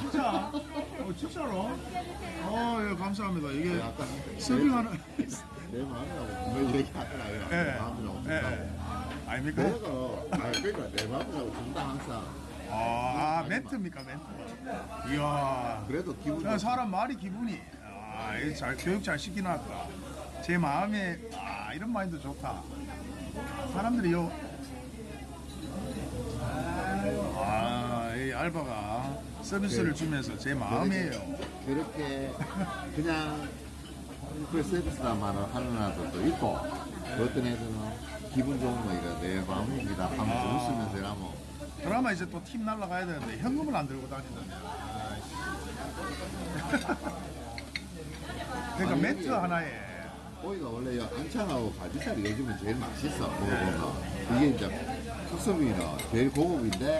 진짜? 어, 진짜로? 어, 예, 감사합니다. 이게 아까 서빙하는. 내 마음이라고 분명히 얘기하더라고요. 예. 내 마음이라고 예. 준다고. 아닙니까? 내가 아 그러니까 내 마음이라고 준다 항상. 아, 아, 멘트입니까, 멘트? 이야. 그래도 기분 야, 사람 말이 기분이. 아, 이잘 교육 잘 시키놨다. 제 마음에, 아, 이런 마인드 좋다. 사람들이 요. 아, 이 알바가 서비스를 네. 주면서 제 마음이에요. 그렇게 그냥 그 서비스만을 하는 애들도 있고 어떤 애들은 기분 좋은 거 이거 내 마음입니다 하면서 아. 웃으면서 이러면 드라마 이제 또 팀 날라가야 되는데 현금을 안 들고 다닌다네. 그러니까 아니, 이게- 하나에 고기가 원래 이 안창하고 갈비살이 요즘은 제일 맛있어 먹어보면 이게 이제 특성이나 제일 고급인데